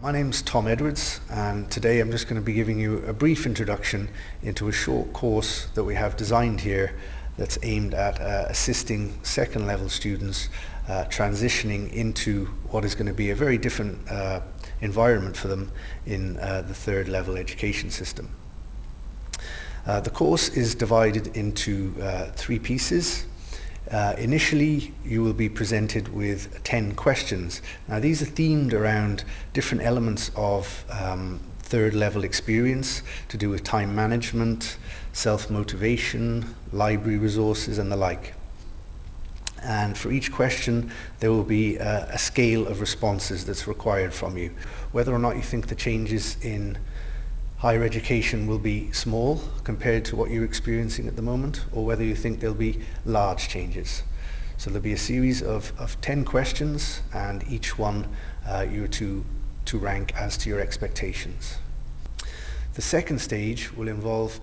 My name's Tom Edwards and today I'm just going to be giving you a brief introduction into a short course that we have designed here that's aimed at uh, assisting second level students uh, transitioning into what is going to be a very different uh, environment for them in uh, the third level education system. Uh, the course is divided into uh, three pieces. Uh, initially, you will be presented with 10 questions. Now, these are themed around different elements of um, third level experience to do with time management, self-motivation, library resources and the like. And for each question, there will be a, a scale of responses that's required from you. Whether or not you think the changes in higher education will be small compared to what you're experiencing at the moment, or whether you think there'll be large changes. So there'll be a series of, of 10 questions, and each one uh, you're to, to rank as to your expectations. The second stage will involve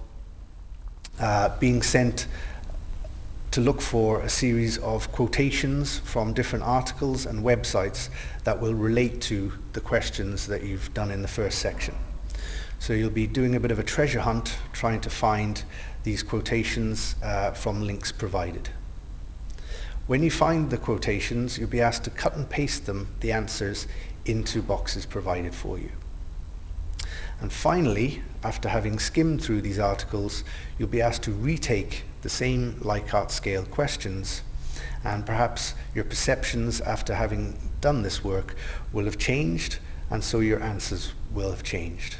uh, being sent to look for a series of quotations from different articles and websites that will relate to the questions that you've done in the first section. So you'll be doing a bit of a treasure hunt trying to find these quotations uh, from links provided. When you find the quotations, you'll be asked to cut and paste them, the answers, into boxes provided for you. And finally, after having skimmed through these articles, you'll be asked to retake the same Likert scale questions and perhaps your perceptions after having done this work will have changed and so your answers will have changed.